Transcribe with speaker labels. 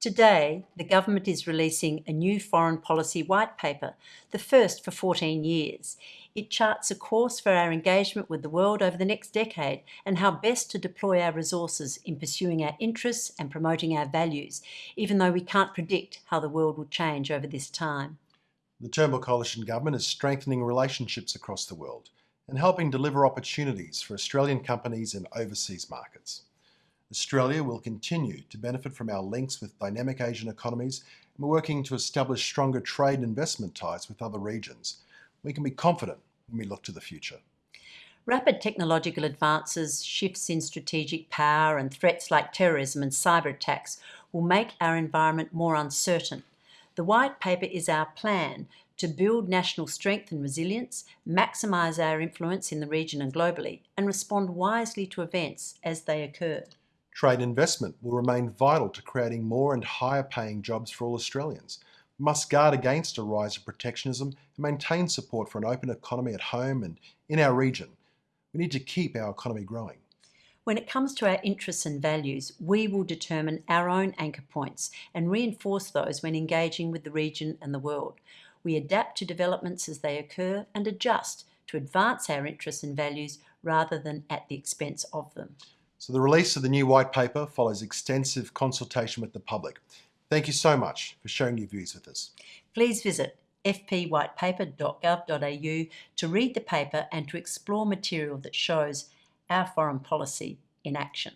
Speaker 1: Today, the government is releasing a new foreign policy white paper, the first for 14 years. It charts a course for our engagement with the world over the next decade and how best to deploy our resources in pursuing our interests and promoting our values, even though we can't predict how the world will change over this time.
Speaker 2: The Turnbull Coalition Government is strengthening relationships across the world and helping deliver opportunities for Australian companies in overseas markets. Australia will continue to benefit from our links with dynamic Asian economies and we're working to establish stronger trade and investment ties with other regions. We can be confident when we look to the future.
Speaker 1: Rapid technological advances, shifts in strategic power and threats like terrorism and cyber attacks will make our environment more uncertain. The White Paper is our plan to build national strength and resilience, maximise our influence in the region and globally, and respond wisely to events as they occur.
Speaker 2: Trade investment will remain vital to creating more and higher paying jobs for all Australians. We must guard against a rise of protectionism and maintain support for an open economy at home and in our region. We need to keep our economy growing.
Speaker 1: When it comes to our interests and values, we will determine our own anchor points and reinforce those when engaging with the region and the world. We adapt to developments as they occur and adjust to advance our interests and values rather than at the expense of them.
Speaker 2: So the release of the new white paper follows extensive consultation with the public. Thank you so much for sharing your views with us.
Speaker 1: Please visit fpwhitepaper.gov.au to read the paper and to explore material that shows our foreign policy in action.